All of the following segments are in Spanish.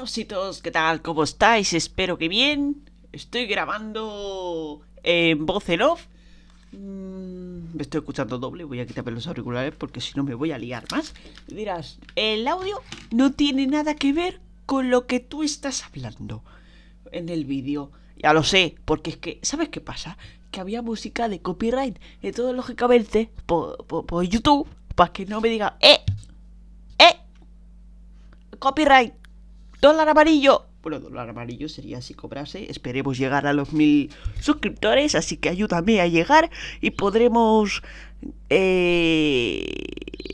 Chavositos, ¿qué tal? ¿Cómo estáis? Espero que bien. Estoy grabando en voz en off. Mm, me estoy escuchando doble, voy a quitarme los auriculares porque si no me voy a liar más. Y dirás, el audio no tiene nada que ver con lo que tú estás hablando en el vídeo. Ya lo sé, porque es que, ¿sabes qué pasa? Que había música de copyright. Entonces, lógicamente, por, por, por YouTube, para que no me diga, ¡eh! ¡eh! Copyright dólar amarillo. Bueno, dólar amarillo sería si cobrase. Esperemos llegar a los mil suscriptores, así que ayúdame a llegar y podremos eh,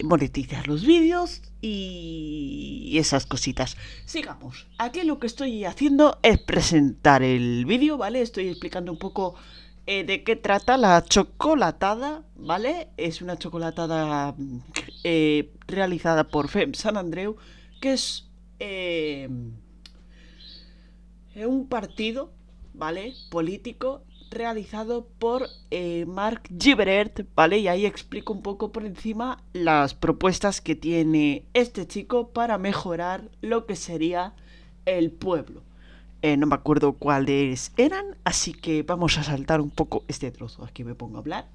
monetizar los vídeos y esas cositas. Sigamos. Aquí lo que estoy haciendo es presentar el vídeo, ¿vale? Estoy explicando un poco eh, de qué trata la chocolatada, ¿vale? Es una chocolatada eh, realizada por FEM San Andreu, que es eh, un partido, ¿vale? Político realizado por eh, Mark Gibbert, ¿vale? Y ahí explico un poco por encima las propuestas que tiene este chico para mejorar lo que sería el pueblo. Eh, no me acuerdo cuáles eran, así que vamos a saltar un poco este trozo. Aquí me pongo a hablar,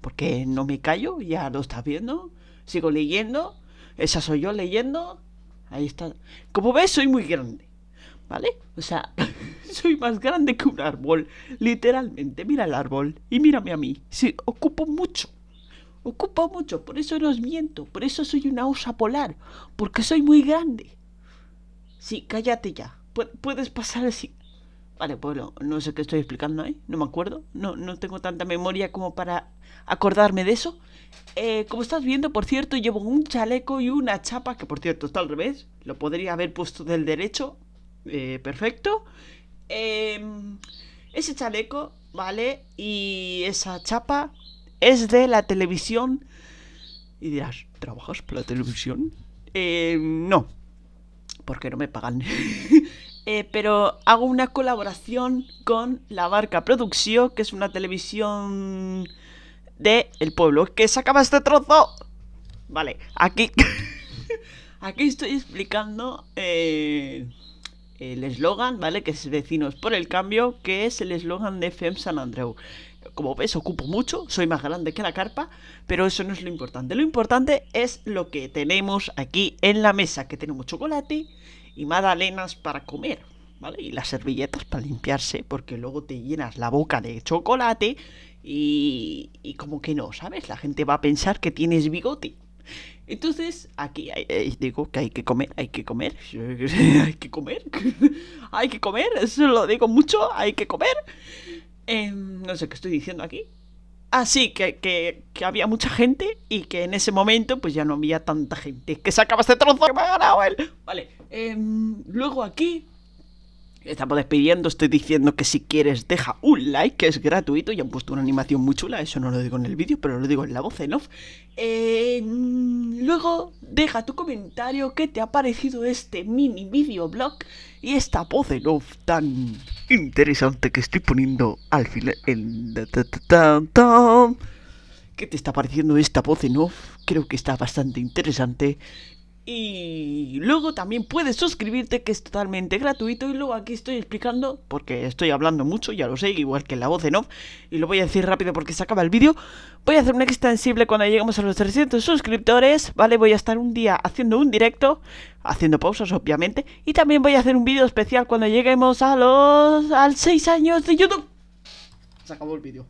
porque no me callo, ya lo estás viendo. Sigo leyendo, esa soy yo leyendo, Ahí está. Como ves, soy muy grande. ¿Vale? O sea, soy más grande que un árbol. Literalmente. Mira el árbol. Y mírame a mí. Sí, ocupo mucho. Ocupo mucho. Por eso no os miento. Por eso soy una osa polar. Porque soy muy grande. Sí, cállate ya. puedes pasar así. Vale, pues no, sé qué estoy explicando ahí, no me acuerdo, no, no tengo tanta memoria como para acordarme de eso. Eh, como estás viendo, por cierto, llevo un chaleco y una chapa, que por cierto está al revés, lo podría haber puesto del derecho, eh, perfecto. Em, ese chaleco, ¿vale? Y esa chapa es de la televisión. Y dirás, ¿trabajas para la televisión? Eh, no, porque no me pagan. Eh, pero hago una colaboración con La Barca Producción, que es una televisión de el pueblo. ¿Que se acaba este trozo? Vale, aquí... aquí estoy explicando eh, el eslogan, ¿vale? Que es Vecinos por el Cambio, que es el eslogan de FEM San Andreu. Como ves, ocupo mucho, soy más grande que la carpa, pero eso no es lo importante. Lo importante es lo que tenemos aquí en la mesa, que tenemos chocolate y magdalenas para comer, ¿vale? Y las servilletas para limpiarse, porque luego te llenas la boca de chocolate y, y como que no, ¿sabes? La gente va a pensar que tienes bigote. Entonces, aquí digo que hay que comer, hay que comer, hay que comer, hay que comer, eso lo digo mucho, hay que comer. Em, no sé qué estoy diciendo aquí. Ah, sí, que, que, había mucha gente y que en ese momento pues ya no había tanta gente. Que se acaba este trozo que me ha ganado él. Vale, em, luego aquí estamos despidiendo, estoy diciendo que si quieres deja un like, que es gratuito, y han puesto una animación muy chula, eso no lo digo en el vídeo, pero lo digo en la voz en off. Eh, luego deja tu comentario, qué te ha parecido este mini videoblog y esta voz en off tan interesante que estoy poniendo al final en... ¿Qué te está pareciendo esta voz en off? Creo que está bastante interesante. Y luego también puedes suscribirte, que es totalmente gratuito. Y luego aquí estoy explicando, porque estoy hablando mucho, ya lo sé, igual que la voz en off. Y lo voy a decir rápido porque se acaba el vídeo. Voy a hacer un extensible cuando lleguemos a los 300 suscriptores, ¿vale? Voy a estar un día haciendo un directo, haciendo pausas, obviamente. Y también voy a hacer un vídeo especial cuando lleguemos a los... al 6 años de YouTube. Se acabó el vídeo.